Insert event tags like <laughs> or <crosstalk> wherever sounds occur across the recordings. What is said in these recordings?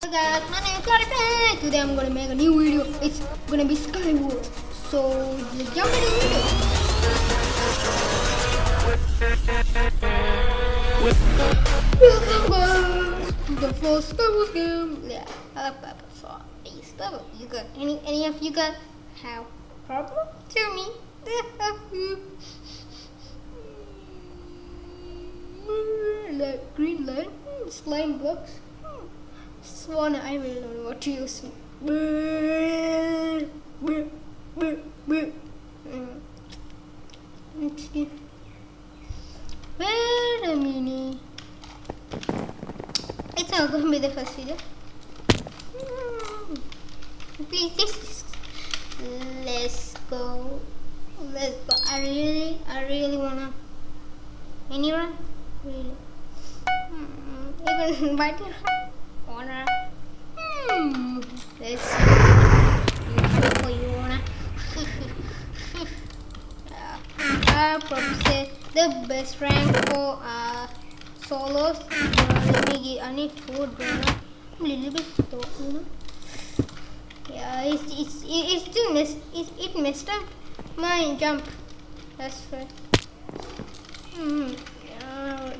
Hey guys, my name is Clarify. Today I'm gonna make a new video. It's gonna be Skywars. So let's jump into the video. Welcome guys to the first Skywars game. Yeah, uh, uh, so is Skywars. You got any any of you got have problem? Tell me. green hmm, slime blocks. Swan, I will know what to use. Mm. See. Wait a minute. It's not gonna be the first video. Mm. Please, let's go. Let's go. I really, I really wanna. Anyone? Really? You can <laughs> your wanna. Hmm. How you wanna? yeah. I probably the best rank for uh solos. Uh, let me get. I need food. I'm a little bit slow, you know. Yeah, it's it's it, it's still messed it, messed up my jump. That's right. Hmm. Yeah,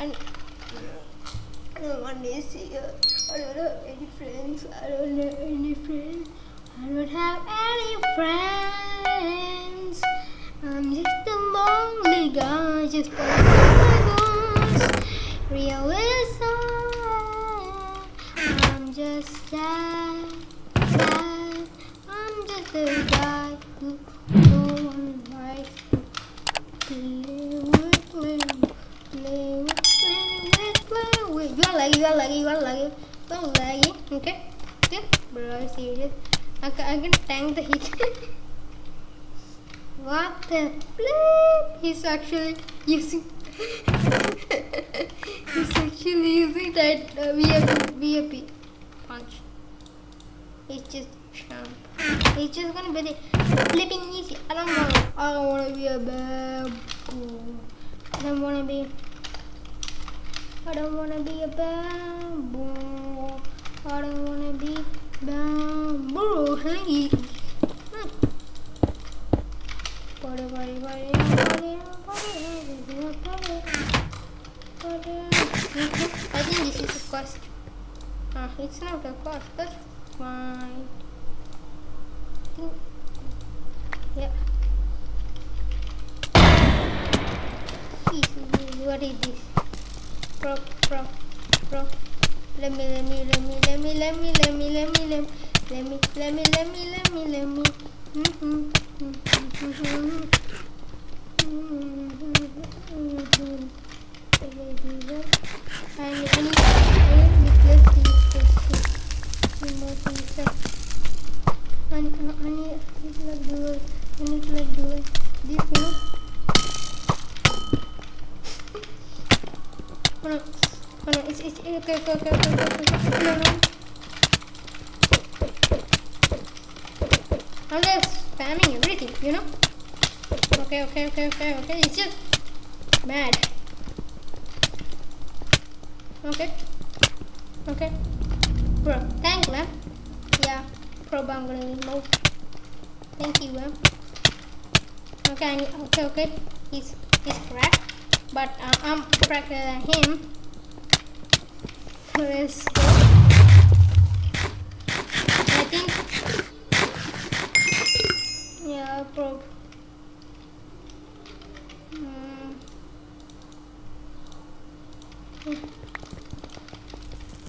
and I don't want to see you. I don't have any friends. I don't have any friends. I don't have any friends. I'm just a lonely guy, just posting my voice. Realism. I'm just sad, sad. I'm just a guy who no one likes to play with, play with, play with, play with, play with. You lagi, you lagi, you are lagi, Okay, okay, bro, serious. I can, I can tank the heat. what the flip? He's actually using. He's actually using that uh, VIP, VIP punch. It's just. It's just gonna be flipping easy. I don't want. I don't want to be a bad boy. I don't want to be. I don't wanna be a bamboo. I don't wanna be bamboo. Hey. Hmm. I think this is a quest. Ah, it's not a quest, that's fine. Yeah. What is this? Pro, pro, pro. Let me, let me, let me, let me, let me, let me, let me, let me, let me, let me, let me, let me, let me. Mhm, mhm, mhm. Mhm. Need, I need replace these questions. Uh, I, I, I need, I need to like do it. I need to like do it. This, you Oh no, oh no, it's, it's, okay, okay, okay, okay, okay, okay, no, no. I'm just spamming everything, you know. Okay, okay, okay, okay, okay. It's just bad. Okay. Okay. Bro, thank man. Eh. Yeah, probe I'm gonna remove. Thank you, man. Okay, I need, okay, okay. He's he's cracked, but uh, I'm cracker than him. Let's go. I think. Yeah, probe. Hmm.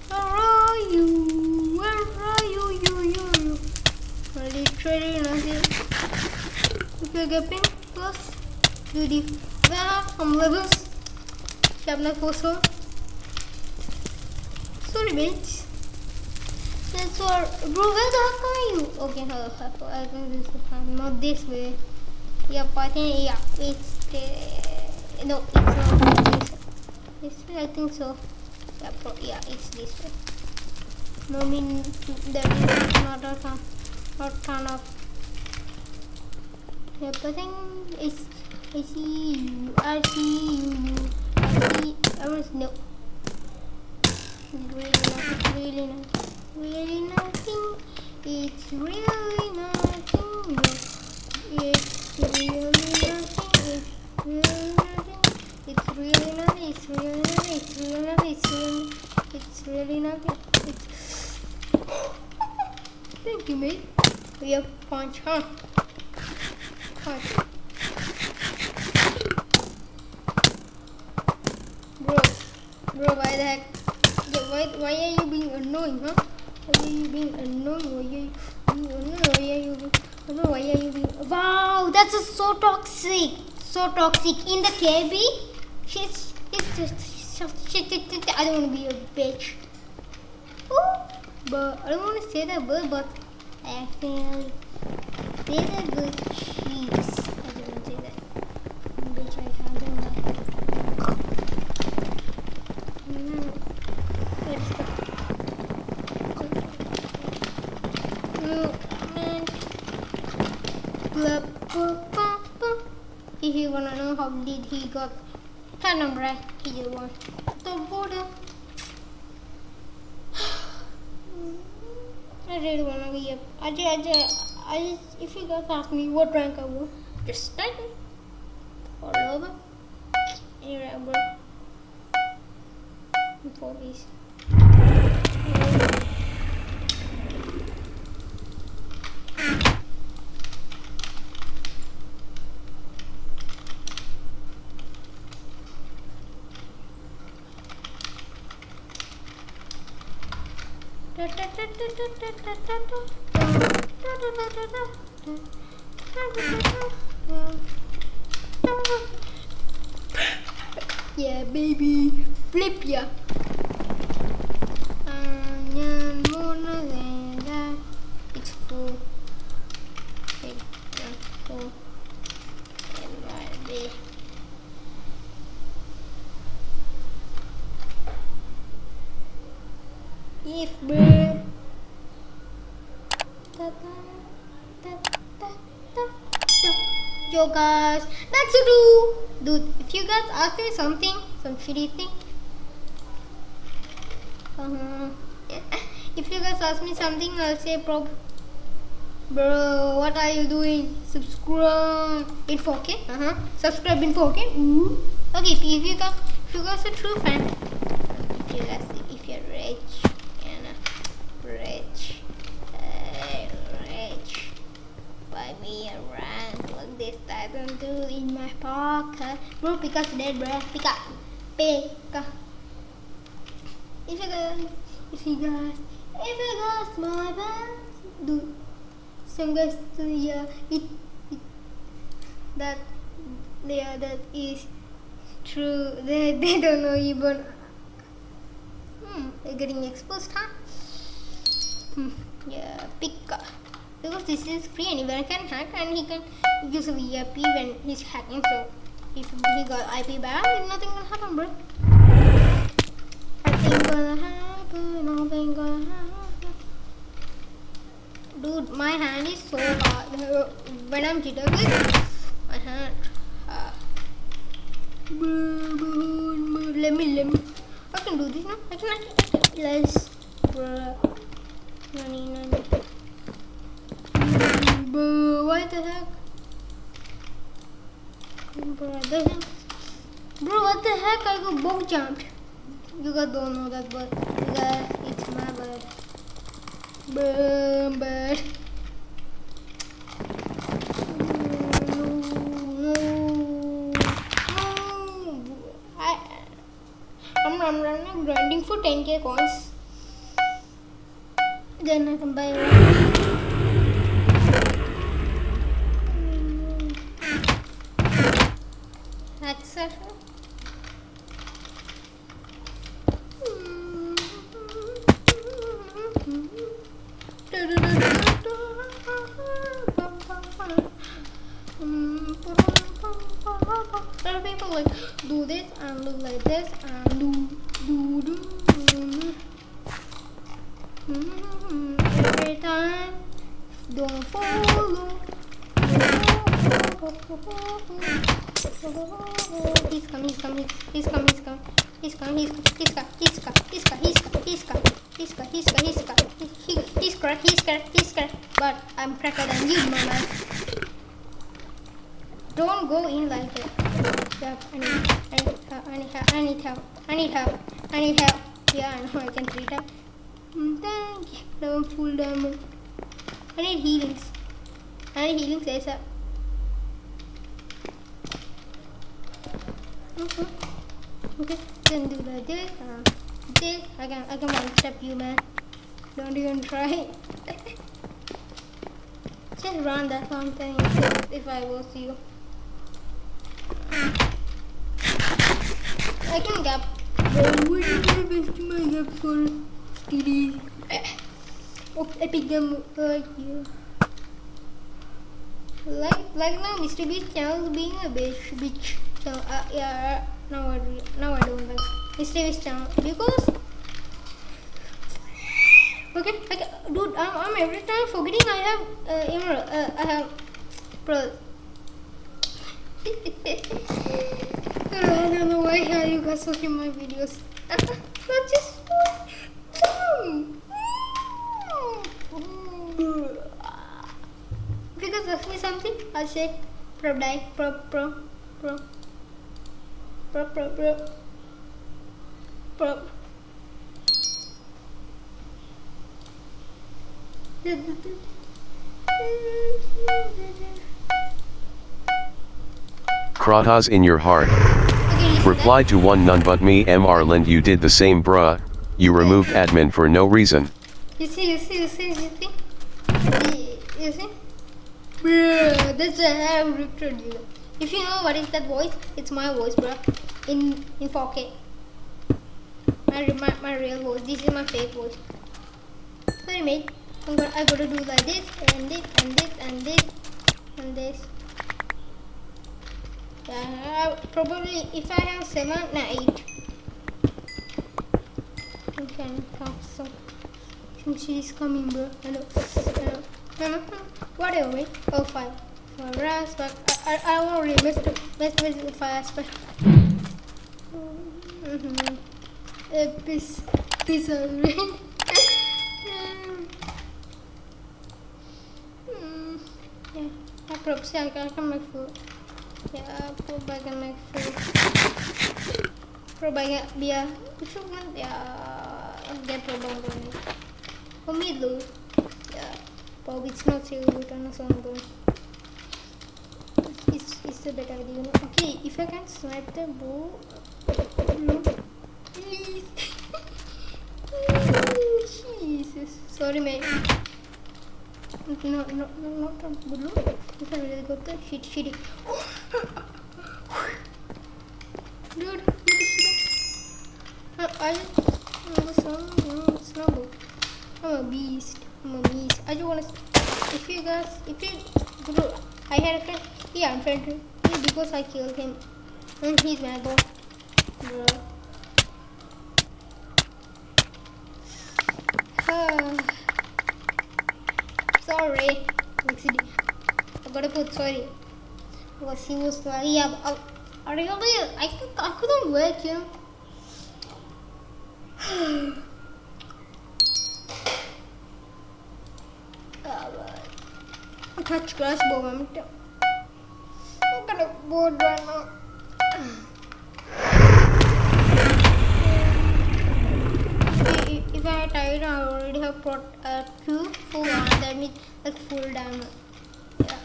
Where are you? Where are you? You, you, you. Ready, ready, nanti. Kita gaping plus jadi wah am levels bitch. That's all. Bro, where the heck are you? Okay, hello, hello. I think this is fine. Not this way. Yep, I think yeah, it's the no, it's not this. This way, I think so. Yeah, pro, yeah, it's this way. No, I mean there is not a ton, not ton of. Yep, I think it's. I see you. I see you. See. I was no. Really nice. Really nice. It's really nothing. No. It's really nothing. It's really nothing. It's really nothing. It's really nothing. It's really nothing. It's really, it's really nothing. It's... Thank you, mate. We have punch, huh? Punch. Bro, bro, why the heck? Yeah, why, why are you being annoying, huh? Why are you being annoying? Why are you, you annoying? Why are you being, why are you being, wow, that's a so toxic, so toxic. In the KB, she's, it's just, shit, I don't want to be a bitch. Ooh, but I don't want to say that word, but I feel say the good cheese. I don't want to say that. Bitch, I don't like. Mm, Let's go. Mm, man. Blah, blah, blah, blah. If you wanna know how did he got platinum right, he just won the border. <sighs> I really wanna be a. I just, I just, I just, if you guys ask me what rank I want, just type it. All over. Anyway, bro. For these. Yeah, baby, flip ya. It's full. Guys, that's a do. Dude, if you guys ask me something, some shitty thing, uh-huh. <laughs> If you guys ask me something, I'll say, bro, bro, what are you doing? Subscribe in 4K. Uh-huh. Subscribe in 4K. Ooh. Okay, if you guys, if you guys are true fan, if you guys, if you're rich, and uh, rich, uh, rich, buy me a Titan 2 in my pocket. Bro, Pika's dead, bro. Pika, Pika. If you guys, if you guys, if you guys, my band, do. some guys, uh, yeah, it, it, that, yeah, that is true. <laughs> They, they don't know even. Hmm, they're getting exposed, huh? Hmm, yeah, Pika. Because this is free, anyone can hack and he can use a VIP when he's hacking. So if he got IP bad, nothing will happen, bro. Nothing gonna happen, nothing gonna happen. Dude, my hand is so hard. When I'm jittering, my hand. Uh, let me, let me. I can do this now. I can, I can. I can. Let's, bruh. Bro, what the heck? Bro, what the heck? I got bug jumped. You guys don't know that, but you guys, it's my bad. Boom, bad. I'm, I'm grinding for 10k coins. Then I can buy one. Etc. Other people like do this and look like this and do do do. Every time, don't follow. He's coming, he's coming, he's coming, he's coming, he's coming, he's coming, he's coming, he's coming, he's coming, he's coming, he's coming, he's correct. But I'm cracker than you, my man. Don't go in like that. Yep, I need, help, I need help, I need help, I need help, I need help. Yeah, I know I can treat. Mm, Thank you. Full diamond. I need healings. I need healings ASAP. Okay. Okay, then do like this. Uh, this. I can, I can one step you, man. Don't even try. <laughs> Just run that fountain if, if I was you. I can gap. What is the best my gap for steady? <coughs> Oh, epic game like you. Like, like now, Mr. Beast channel is being a bitch, bitch. So, uh, yeah, now I, re- now I don't like. Beast channel because. Okay, ca- dude, I'm, I'm every time forgetting I have uh, emerald. Uh, I have pearl. <laughs> I don't know why are you guys watching my videos. <laughs> Not just If you guys ask me something, I'll say pro die pro pro pro pro pro pro pro. Kratas in your heart. Okay, you see Reply to one none but me Mr. Lind you did the same bruh. You removed admin for no reason. that? You see, you see, you see, you see? You- You see? Bruh, that's why I have recruited you. If you know what is that voice, it's my voice, bruh. In in 4K. My, my, my real voice. This is my fake voice. Sorry, mate. I'm gonna, I gotta do like this, and this, and this, and this, and this. Yeah, probably if I have seven, no, eight. You can talk so. She's coming, bro. Hello. Hello. Hello. <laughs> Whatever. Oh, five. For us, but I, I, I won't really mess, mess, mess with fire aspect. Mm-hmm. Uh, peace. Peace, alright. Mm, yeah, I probably I can, I can make food. Yeah, probably I can make food. Probably biar itu kan ya get lubang ini. Pemilu. Ya, probably it's not so good on a song. It's a. You? Okay, if I can snipe the bow. Please. Jesus. Sorry, mate. No, no, no, not from Bulu. If I really got the shit, shitty. Dude, I just, no, no, it's not. I'm a beast. I'm a beast. I just wanna, if you guys, if you, I had a friend, yeah, I'm too. Because I killed him. And he's my boss. Bro. <sighs> Sorry. Accident. I gotta put sorry. Because he was like, yeah, I, I really, I, I couldn't wait, you know. <sighs> Ah, touch grass bow, I'm, gonna bored right now. If- I tired, I already have brought uh, two full one. That means like full diamond. Yeah.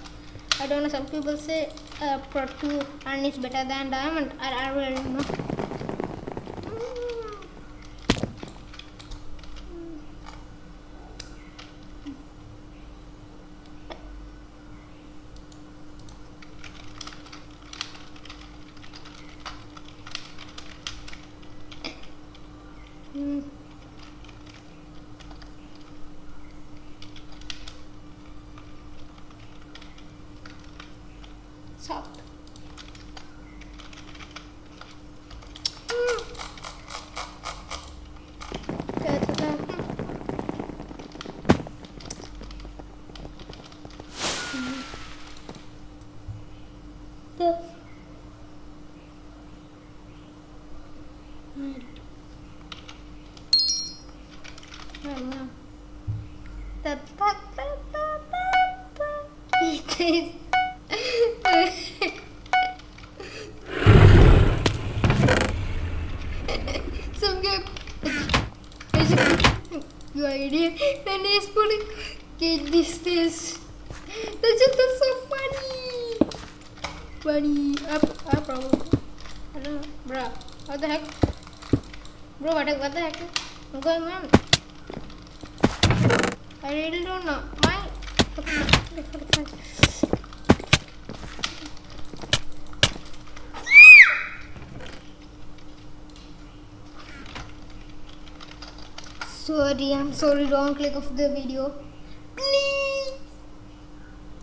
I don't know. Some people say uh, pro two and it's better than diamond. I, I really don't know. Some guy. You are idiot. Then he's putting. Get this, this. That's just that's so funny. Funny. I, I probably. I don't know. Bruh. What the heck? Bro, what, what the heck is going on? I really don't know. My. Sorry, I'm sorry. Wrong click of the video. Please.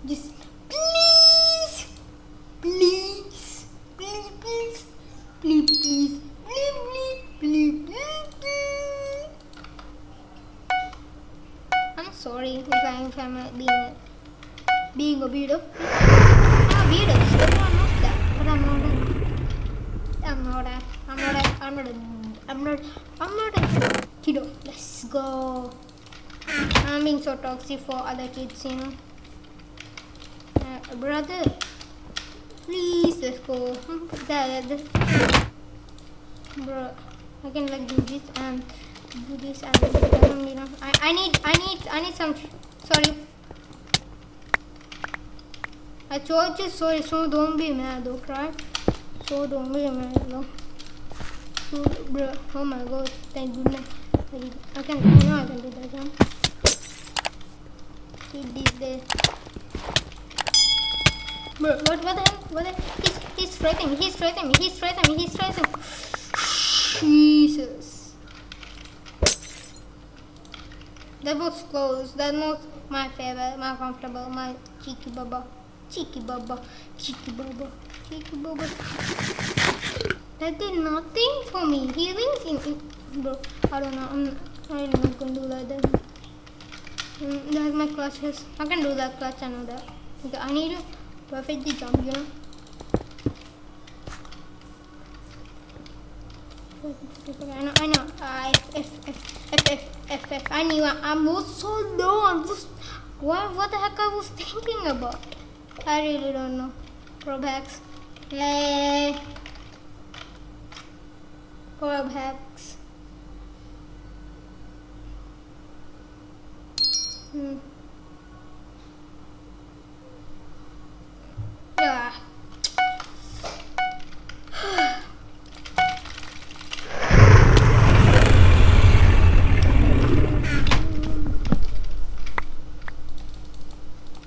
Just please. Please. Please, please. Please, please. Please, please. Please, please, please. I'm sorry if I'm, if I'm not being a, being a weirdo. I'm a weirdo. Everyone knows that. But I'm not a, I'm not a, I'm not a, I'm not a, I'm not, I'm not a kiddo. Let's go. I'm being so toxic for other kids, you know. Uh, brother, please let's go. That, that, bro, I can like do this and do this and. I, I need, I need, I need some. Sorry. I told you sorry, so don't be mad, okay? So don't be mad, no. So, bro, oh my god, thank goodness. I I can, I know I can do that? He did this. Bro, what, what the hell? What the He's, threatening me, he's threatening me, he's threatening me, he's threatening. Jesus. That was close. That was my favorite, my comfortable, my cheeky baba. Cheeky baba. Cheeky baba. Cheeky baba. That did nothing for me. He thinks in, in bro. I don't know. I'm I'm not gonna do that then. Mm, that's my clutches. I can do that clutch, I know that. Okay, I need to perfectly jump, you know. I know, I know. Uh, if if I, knew, I was so low. I was. What, what the heck I was thinking about? I really don't know. Probax. Hey. Probax. Hmm. Yeah.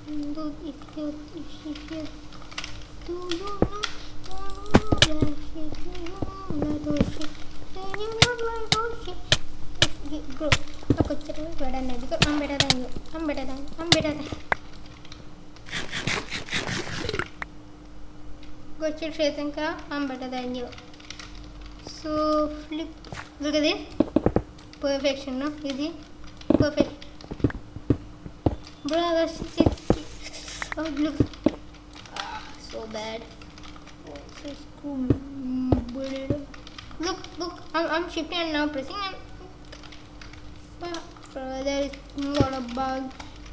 Do if you if you if you do you know that she do you know that she do you know that she if you bro aku cerita better than you because I'm better than you I'm better than I'm better than go chill Shreyanka I'm better than you. So flip. Look at this. Perfection no? See perfect. Bro that's oh look ah so bad. So cool Mm, look look. I'm, I'm shifting and now pressing and but bro, there is not a bug.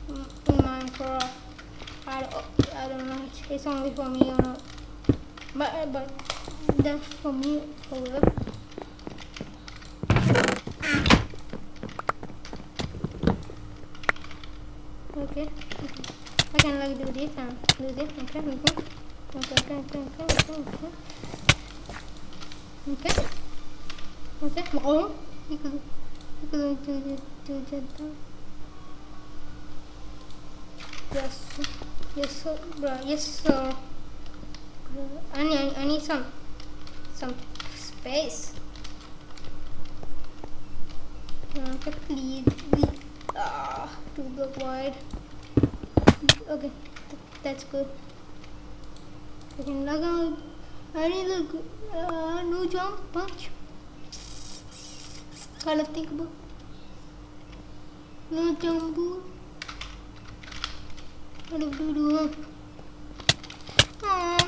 In Minecraft I don't, I don't know it's only for me or not. But but That's for me, for. Okay. I can like do this and do this. Okay, okay. Okay, okay, okay, okay, okay, okay. Okay. Okay, Okay. Okay. Okay. Yes, yes, bro, yes, sir. I need I need some some space. Please ah two block wide. Okay th- that's good. I can log out I need a uh, no jump punch. Gotta think about no jump boo what do you do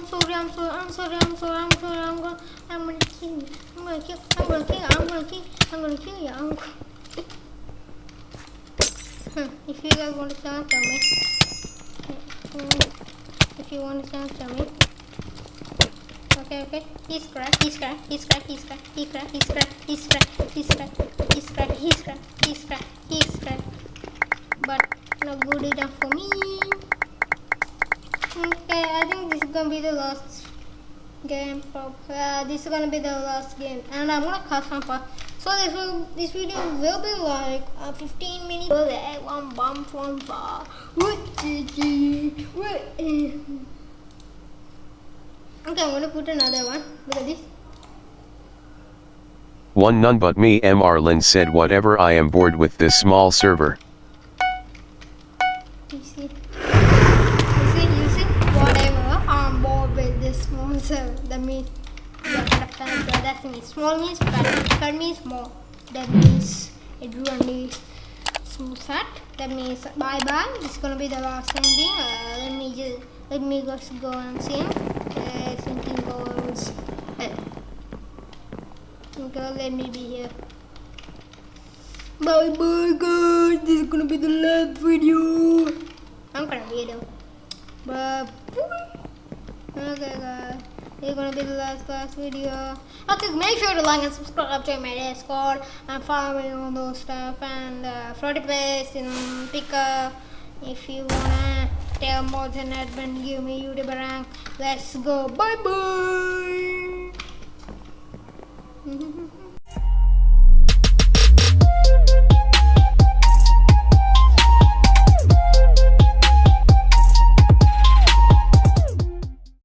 sorry, I'm sorry, I'm sorry, I'm sorry, I'm sorry, I'm gonna, I'm gonna kill you. I'm gonna kill, I'm gonna kill I'm gonna kill, I'm gonna kill you, I'm gonna. Hmm, if you guys want to sound, tell me. Hmm, If you want to sound, tell me. Okay, okay. He's cracked, he's cracked, he's cracked, he's cracked, he's cracked, he's cracked, he's cracked, he's cracked, he's cracked, he's cracked, he's cracked, he's cracked. But not good enough for me. Okay, I think this is gonna be the last game. Uh, this is gonna be the last game, and I'm gonna cut some part. So this will, this video will be like uh, 15 minutes. One bump from far. Okay, I'm gonna put another one. Look at this. One none but me Mr. Lin said whatever I am bored with this small server. That, means small means bad. Means small. That means it really smooth that. That means bye bye. it's gonna be the last ending. Uh, let me just let me just go and sing. Uh, singing goes. Uh, okay, let me be here. Bye bye guys. This is gonna be the last video. I'm gonna video. But okay guys. It's gonna be the last last video. Okay, make sure to like and subscribe to my Discord and follow me on those stuff and uh, Flirty Place pick up If you wanna tell more than that, then give me YouTube rank. Let's go. Bye bye. <laughs>